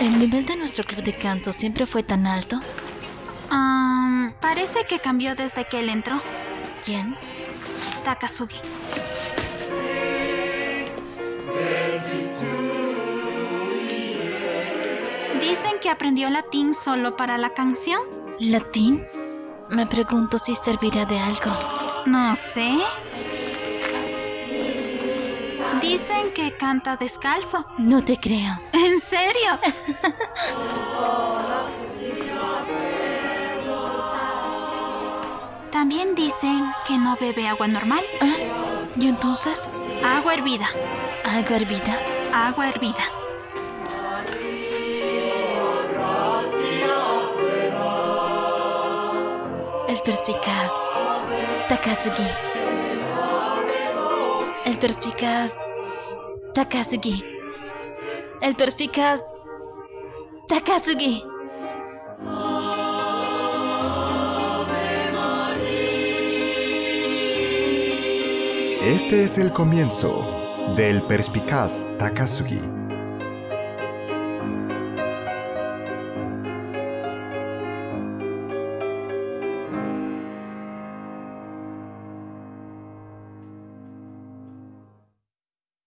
¿El nivel de nuestro club de canto siempre fue tan alto? Um, parece que cambió desde que él entró. ¿Quién? Takasugi. Dicen que aprendió latín solo para la canción. ¿Latín? Me pregunto si servirá de algo. No sé. Dicen que canta descalzo. No te creo. ¿En serio? También dicen que no bebe agua normal. ¿Ah? ¿Y entonces? Agua hervida. ¿Agua hervida? Agua hervida. El perspicaz Takasugi. El perspicaz Takasugi. El perspicaz Takasugi. Este es el comienzo del perspicaz Takasugi.